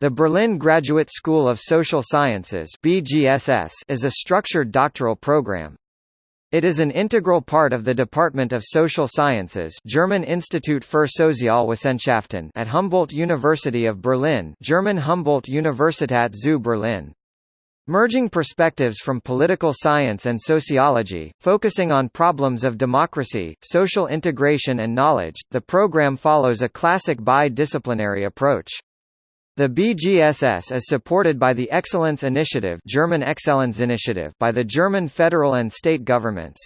The Berlin Graduate School of Social Sciences (BGSS) is a structured doctoral program. It is an integral part of the Department of Social Sciences German Institut für Sozialwissenschaften at Humboldt University of Berlin German Humboldt Universität zu Berlin. Merging perspectives from political science and sociology, focusing on problems of democracy, social integration and knowledge, the program follows a classic bi-disciplinary approach. The BGSS is supported by the Excellence Initiative German Excellence Initiative by the German federal and state governments.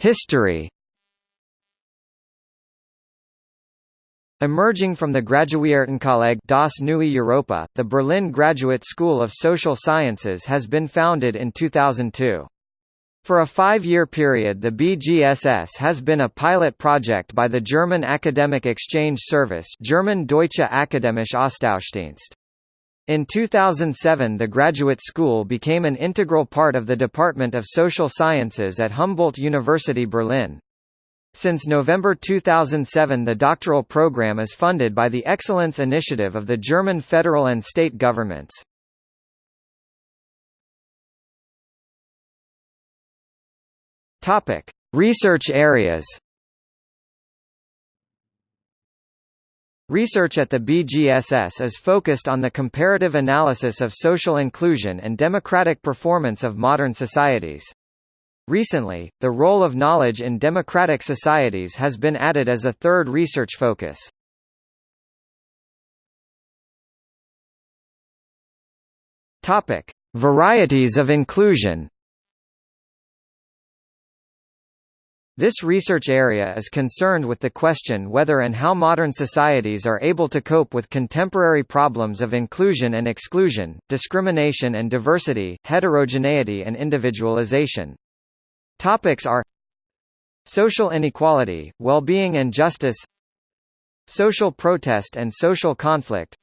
History Emerging from the Graduiertenkolleg das Neue Europa, the Berlin Graduate School of Social Sciences has been founded in 2002. For a five-year period the BGSS has been a pilot project by the German Academic Exchange Service German Deutsche Akademische Austauschdienst. In 2007 the graduate school became an integral part of the Department of Social Sciences at Humboldt University Berlin. Since November 2007 the doctoral program is funded by the Excellence Initiative of the German federal and state governments. Topic: Research areas. Research at the BGSS is focused on the comparative analysis of social inclusion and democratic performance of modern societies. Recently, the role of knowledge in democratic societies has been added as a third research focus. Topic: Varieties of inclusion. This research area is concerned with the question whether and how modern societies are able to cope with contemporary problems of inclusion and exclusion, discrimination and diversity, heterogeneity and individualization. Topics are Social inequality, well-being and justice Social protest and social conflict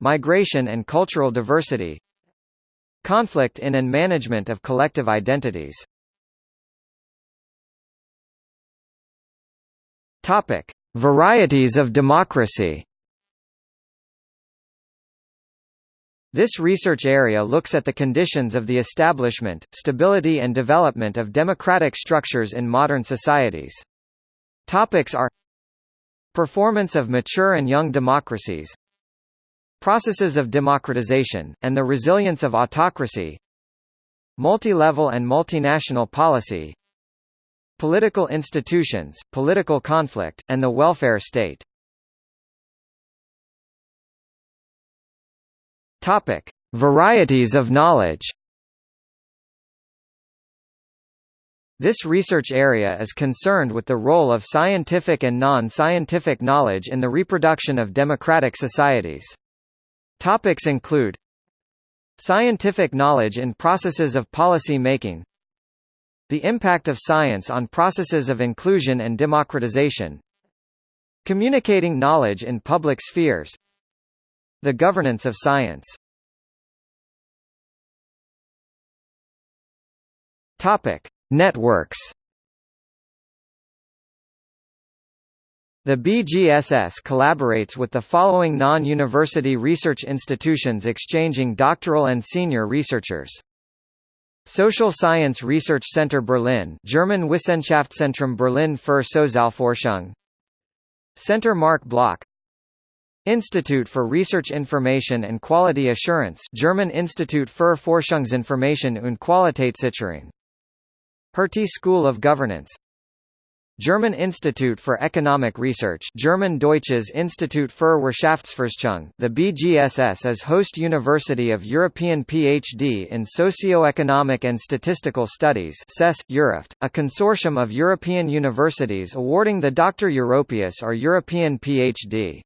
Migration and cultural diversity Conflict in and management of collective identities Topic: Varieties of democracy. This research area looks at the conditions of the establishment, stability and development of democratic structures in modern societies. Topics are Performance of mature and young democracies Processes of democratization, and the resilience of autocracy Multi-level and multinational policy Political institutions, political conflict, and the welfare state. Topic: Varieties of knowledge. This research area is concerned with the role of scientific and non-scientific knowledge in the reproduction of democratic societies. Topics include Scientific knowledge in processes of policy making the impact of science on processes of inclusion and democratization Communicating knowledge in public spheres The governance of science Topic. Networks The BGSS collaborates with the following non-university research institutions exchanging doctoral and senior researchers. Social Science Research Center Berlin German Wissenschaftszentrum Berlin für Sozialforschung. Center Marc Bloch. Institute for Research Information and Quality Assurance German Institut für Forschungsinformation und Qualitätssicherung. Hertie School of Governance German Institute for Economic Research German Deutsches Institut für Wirtschaftsforschung The BGSS is host university of European PhD in Socio-Economic and Statistical Studies CES, Europe, a consortium of European universities awarding the Dr. Europaeus or European PhD.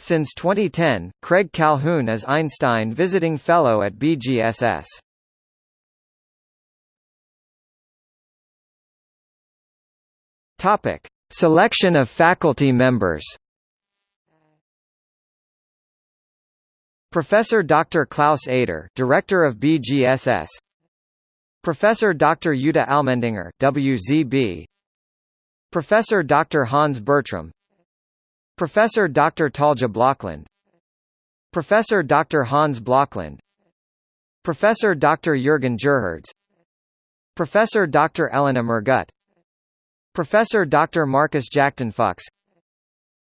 Since 2010, Craig Calhoun is Einstein Visiting Fellow at BGSS. Topic: Selection of faculty members. Professor Dr. Klaus Eder, Director of BGSS. Professor Dr. Jutta Allmendinger, WZB. Professor Dr. Hans Bertram Professor Dr. Talja Blokland Professor Dr. Hans Blokland Professor Dr. Jürgen Gerhards Professor Dr. Elena Mergut Professor Dr. Marcus Jackton Fuchs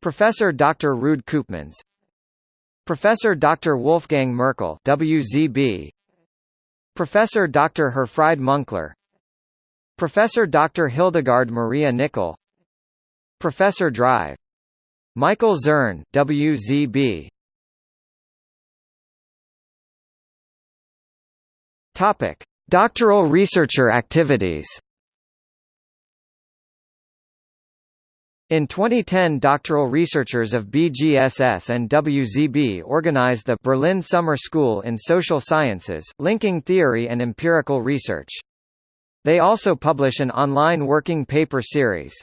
Professor Dr. Ruud Koopmans Professor Dr. Wolfgang Merkel WZB Professor Dr. Herfried Münkler Professor Dr. Hildegard Maria Nickel Professor Drive Michael Zürn WZB Topic Doctoral researcher activities In 2010 doctoral researchers of BGSS and WZB organized the Berlin Summer School in Social Sciences, linking theory and empirical research. They also publish an online working paper series.